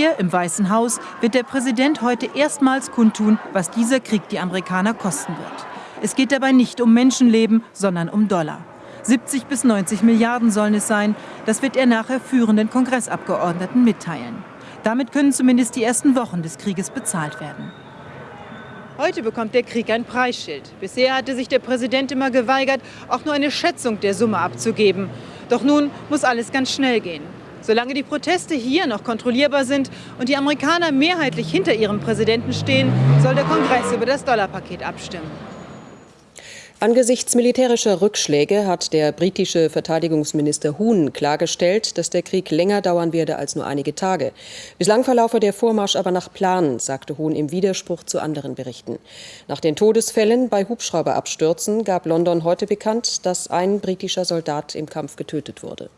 Hier im Weißen Haus wird der Präsident heute erstmals kundtun, was dieser Krieg die Amerikaner kosten wird. Es geht dabei nicht um Menschenleben, sondern um Dollar. 70 bis 90 Milliarden sollen es sein. Das wird er nachher führenden Kongressabgeordneten mitteilen. Damit können zumindest die ersten Wochen des Krieges bezahlt werden. Heute bekommt der Krieg ein Preisschild. Bisher hatte sich der Präsident immer geweigert, auch nur eine Schätzung der Summe abzugeben. Doch nun muss alles ganz schnell gehen. Solange die Proteste hier noch kontrollierbar sind und die Amerikaner mehrheitlich hinter ihrem Präsidenten stehen, soll der Kongress über das Dollarpaket abstimmen. Angesichts militärischer Rückschläge hat der britische Verteidigungsminister Huhn klargestellt, dass der Krieg länger dauern werde als nur einige Tage. Bislang verlaufe der Vormarsch aber nach Plan, sagte Huhn im Widerspruch zu anderen Berichten. Nach den Todesfällen bei Hubschrauberabstürzen gab London heute bekannt, dass ein britischer Soldat im Kampf getötet wurde.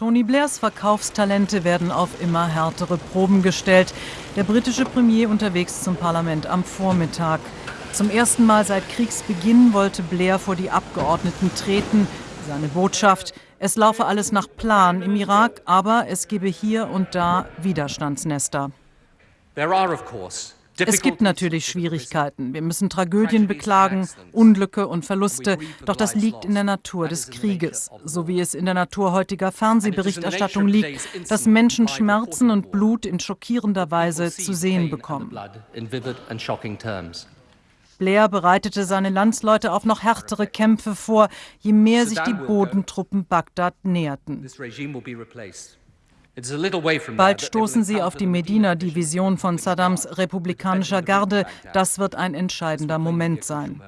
Tony Blairs Verkaufstalente werden auf immer härtere Proben gestellt. Der britische Premier unterwegs zum Parlament am Vormittag. Zum ersten Mal seit Kriegsbeginn wollte Blair vor die Abgeordneten treten. Seine Botschaft, es laufe alles nach Plan im Irak, aber es gebe hier und da Widerstandsnester. There are of course es gibt natürlich Schwierigkeiten. Wir müssen Tragödien beklagen, Unglücke und Verluste. Doch das liegt in der Natur des Krieges, so wie es in der Natur heutiger Fernsehberichterstattung liegt, dass Menschen Schmerzen und Blut in schockierender Weise zu sehen bekommen. Blair bereitete seine Landsleute auf noch härtere Kämpfe vor, je mehr sich die Bodentruppen Bagdad näherten. Bald stoßen sie auf die Medina-Division von Saddams republikanischer Garde. Das wird ein entscheidender Moment sein.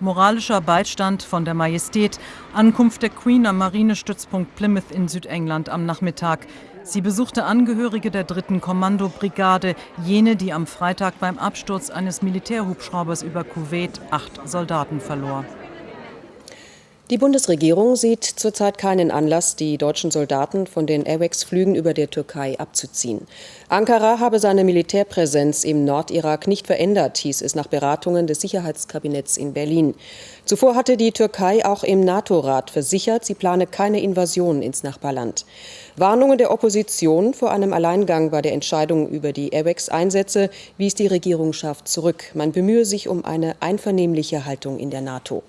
Moralischer Beistand von der Majestät, Ankunft der Queen am Marinestützpunkt Plymouth in Südengland am Nachmittag. Sie besuchte Angehörige der dritten Kommandobrigade, jene, die am Freitag beim Absturz eines Militärhubschraubers über Kuwait acht Soldaten verlor. Die Bundesregierung sieht zurzeit keinen Anlass, die deutschen Soldaten von den AWACS-Flügen über der Türkei abzuziehen. Ankara habe seine Militärpräsenz im Nordirak nicht verändert, hieß es nach Beratungen des Sicherheitskabinetts in Berlin. Zuvor hatte die Türkei auch im NATO-Rat versichert, sie plane keine Invasion ins Nachbarland. Warnungen der Opposition vor einem Alleingang bei der Entscheidung über die AWACS-Einsätze wies die Regierungsschaft zurück. Man bemühe sich um eine einvernehmliche Haltung in der NATO.